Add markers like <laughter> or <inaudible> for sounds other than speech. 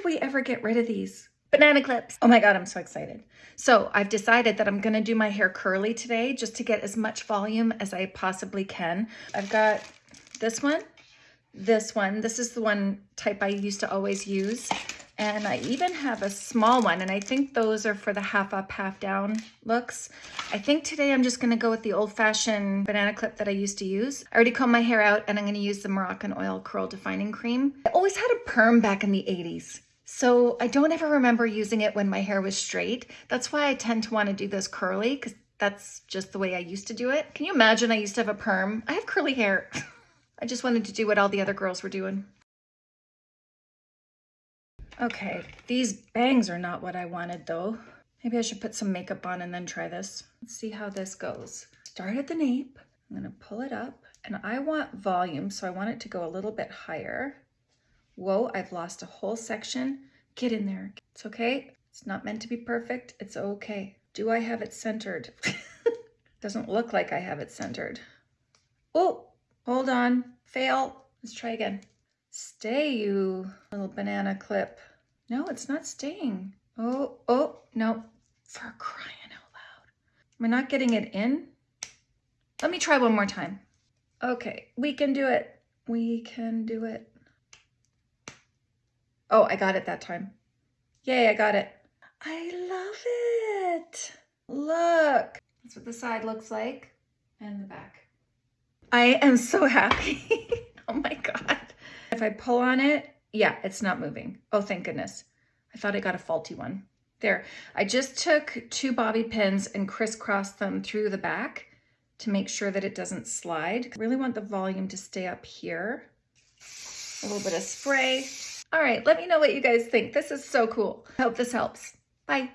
did we ever get rid of these? Banana clips. Oh my God, I'm so excited. So I've decided that I'm gonna do my hair curly today just to get as much volume as I possibly can. I've got this one, this one. This is the one type I used to always use. And I even have a small one, and I think those are for the half up, half down looks. I think today I'm just gonna go with the old fashioned banana clip that I used to use. I already combed my hair out and I'm gonna use the Moroccanoil Curl Defining Cream. I always had a perm back in the 80s. So I don't ever remember using it when my hair was straight. That's why I tend to wanna do this curly because that's just the way I used to do it. Can you imagine I used to have a perm? I have curly hair. <laughs> I just wanted to do what all the other girls were doing. Okay, these bangs are not what I wanted though. Maybe I should put some makeup on and then try this. Let's see how this goes. Start at the nape. I'm gonna pull it up and I want volume, so I want it to go a little bit higher. Whoa, I've lost a whole section. Get in there. It's okay. It's not meant to be perfect. It's okay. Do I have it centered? <laughs> Doesn't look like I have it centered. Oh, hold on. Fail. Let's try again. Stay, you little banana clip. No, it's not staying. Oh, oh, no. For crying out loud. Am I not getting it in? Let me try one more time. Okay, we can do it. We can do it. Oh, I got it that time. Yay, I got it. I love it. Look. That's what the side looks like and the back. I am so happy. <laughs> oh my God. If I pull on it, yeah, it's not moving. Oh, thank goodness. I thought I got a faulty one. There, I just took two bobby pins and crisscrossed them through the back to make sure that it doesn't slide. I really want the volume to stay up here. A little bit of spray. All right, let me know what you guys think. This is so cool. I hope this helps. Bye.